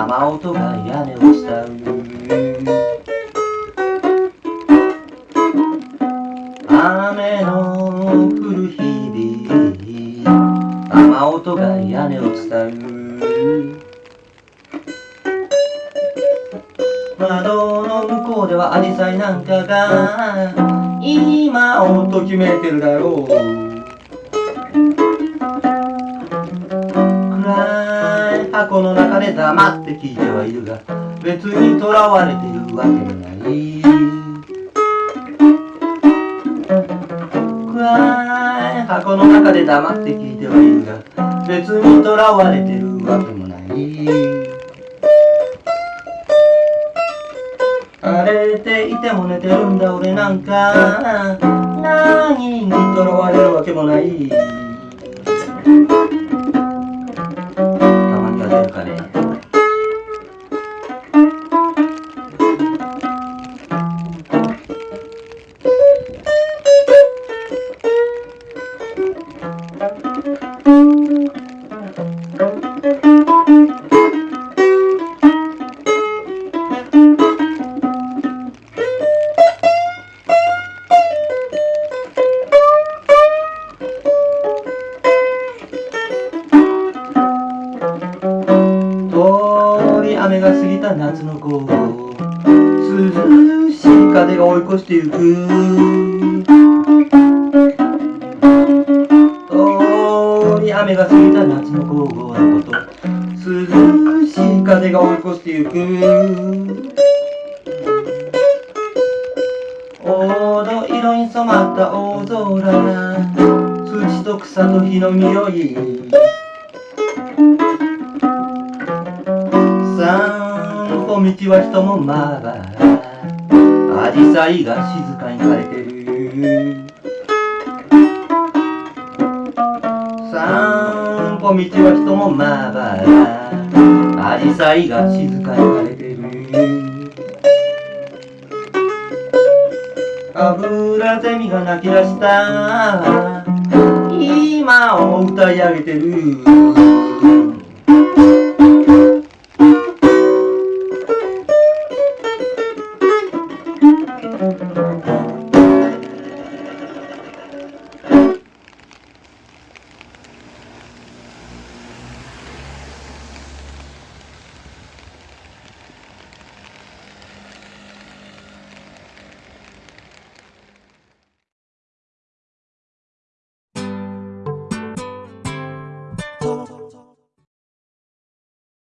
雨音が屋根を伝う雨の降る日々雨音が屋根を伝う窓の向こうではアジサイなんかが今をときめいてるだろう。箱の中で黙って聞いてはいるが別にとらわれてるわけもない。箱の中で黙って聞いてはいるが別にとらわれてるわけもない。荒れていても寝てるんだ俺なんか何にとらわれるわけもない。雨が過ぎた夏の午後涼しい風が追い越してゆく。雨が過ぎた夏の午後のこと。涼しい風が追い越してゆく。黄土色に染まった大空土と草と火の匂い。散歩道は人もまばら。アジサイが静かに枯れてる。散歩道は人もまばらアジサイが静かに枯れてる。アブラゼミが泣き出した。今を歌い上げてる。